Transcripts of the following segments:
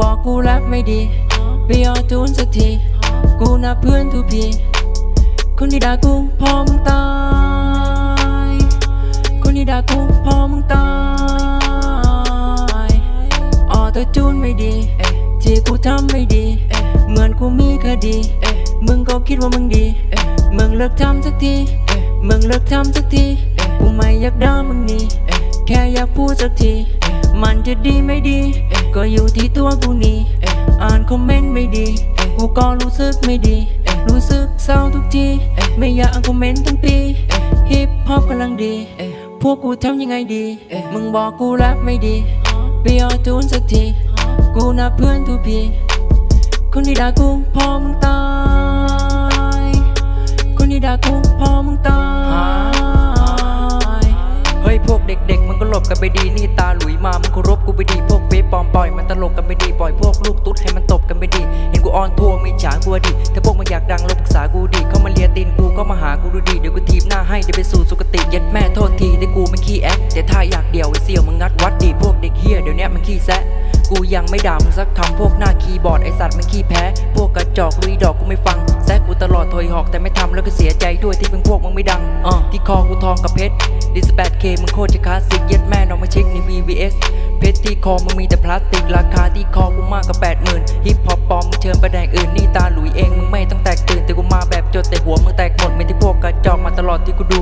บอกกูแลบไม่ดีไปออจูนสักที กูนับเพื่อนทุกพีคนที่ด่ากูพอมึงตาย คนที่ด่ากูพอมึงตายออตัวจูนไม่ดีเอ๊ะที่กูทำไม่ดีเอ๊ะเหมือนกูมีคดีเอ๊ะมึงก็คิดว่ามึงดีเอ๊ะมึงเลิกทำสักทีเอ๊ะมึงเลิกทำสักทีเอ๊ะกูไม่อยากด่ามึงนี่เอ๊ะแค่อยากพูดสักที มันจะดีไม่ดี ก็อยู่ที่ตัวกูนี่อ่านคอมเมนต์ไม่ดีกูก็รู้สึกไม่ดี รู้สึกเศร้าทุกที ไม่อยากอ่านคอมเมนต์ทั้งปีฮิปฮอปกำลังดี พวกกูทำยังไงดี มึงบอกกูแรปไม่ดีไปเอาจูนสักที กูนับเพื่อนทุกพีคนที่ด่ากูพอมึงตาย กเด็กๆมันก็หลบกันไปดีนี่ตาหลุยมามันเคารพกูไปดีพวกเฟซปลอมปล่อยมันตลกกันไปดีปล่อยพวกลูกตุ๊ดให้มันตบกันไปดีเห็นกูออนทัวร์มีฉากูดีถ้าพวกมันอยากดังลบปรึกษากูดีเข้ามาเลียตีนกูก็มาหากูดูดีเดี๋ยวกูทีบหน้าให้เดี๋ยวไปสู่สุคติเย็ดแม่โทษทีที่กูไม่ขี้แอคแต่ถ้าอยากเดี่ยวไอ้เสี่ยวมึงงัดวัดดีพวกเด็กเฮียเดี๋ยวนี้มันขี้แซะกูยังไม่ด่ามึงสักคำพวกหน้าคีย์บอร์ดไอสัตว์มันขี้แพ้ พวกกระจอกลุยดอกกูไม่ฟังแซะกูตลอดถอยหอกแต่ไม่ทำแล้วก็เสียใจด้วยที่เพิ่งพวกมึงไม่ดังอที่คอกูทองกับเพชร ดิสแปดเคมึงโคตรจะคลาสสิกเย็ดแม่น้องมาเช็คใน VVS เพชรที่คอมึงมีแต่พลาสติก ราคาที่คอกูมากกว่าแปดหมื่นฮิปฮอปปอมมึงเชิญไปแดงอื่นนี่ตาหลุยเองมึงไม่ต้องแตกตื่นแต่กูมาแบบจดแต่หัวมึงแตกหมดไม่ที่พวกกระจอกมาตลอดที่กูดู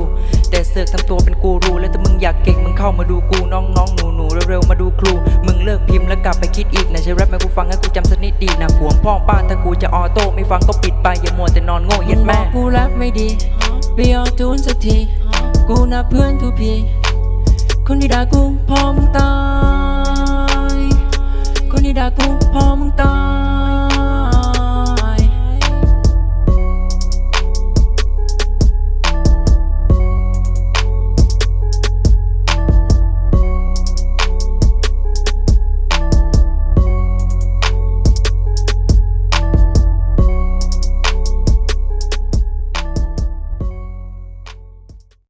แต่เสือกทำตัวเป็นกูรูแล้วถ้ามึงอยากเก่งมึงเข้ามาดูกูน้องน้องหนูหนูเร็วๆมาดูครู มึงเลิกพิมพ์แล้วกลับไปคิดอีกนะใช้แรปให้กูฟังให้กูจำสักนิดดีนะห่วงพ่อป้าถ้ากูจะออโต้ไม่ฟังก็ปิดไปอย่ามัวแต่นอนโง่เย็ดแม่กูแรปไม่ดีไปเอจูนสักที กูนับเพื่อนทุกพีค